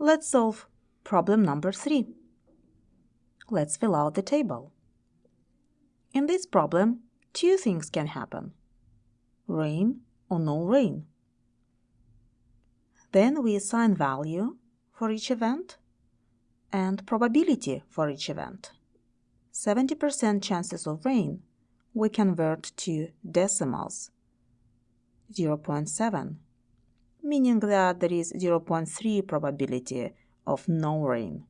Let's solve problem number 3. Let's fill out the table. In this problem, two things can happen. Rain or no rain. Then we assign value for each event and probability for each event. 70% chances of rain we convert to decimals 0.7 meaning that there is 0.3 probability of no rain.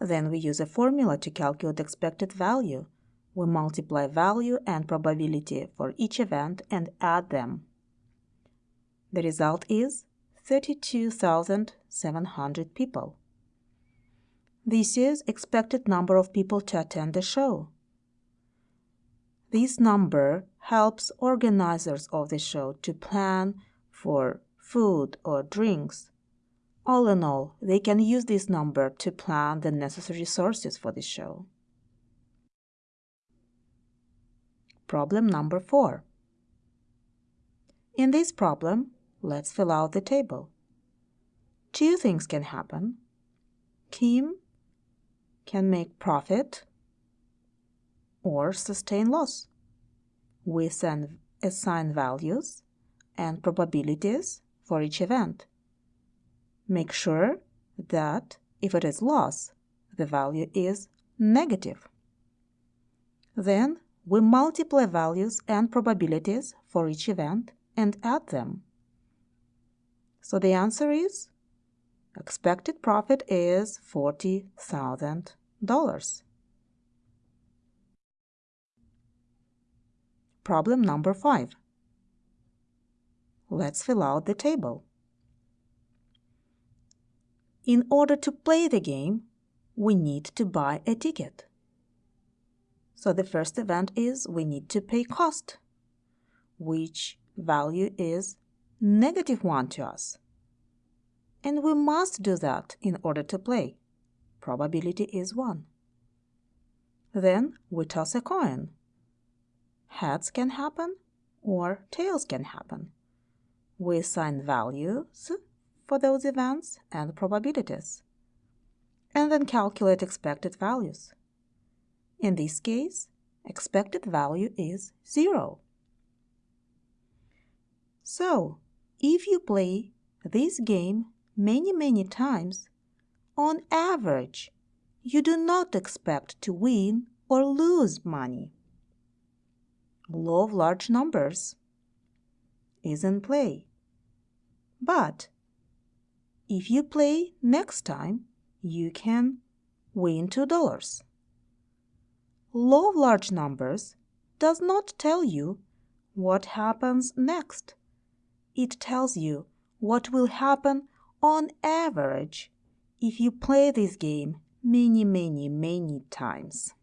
Then we use a formula to calculate expected value. We multiply value and probability for each event and add them. The result is 32,700 people. This is expected number of people to attend the show. This number helps organizers of the show to plan for food or drinks. All in all, they can use this number to plan the necessary sources for the show. Problem number 4. In this problem, let's fill out the table. Two things can happen. Kim can make profit or sustain loss. We send assign values and probabilities for each event. Make sure that if it is loss, the value is negative. Then we multiply values and probabilities for each event and add them. So the answer is expected profit is $40,000. Problem number 5. Let's fill out the table. In order to play the game, we need to buy a ticket. So the first event is we need to pay cost, which value is negative 1 to us. And we must do that in order to play. Probability is 1. Then we toss a coin. Heads can happen or tails can happen we assign values for those events and probabilities, and then calculate expected values. In this case, expected value is 0. So, if you play this game many, many times, on average, you do not expect to win or lose money. Law of large numbers is in play. But if you play next time, you can win $2. Law of large numbers does not tell you what happens next. It tells you what will happen on average if you play this game many, many, many times.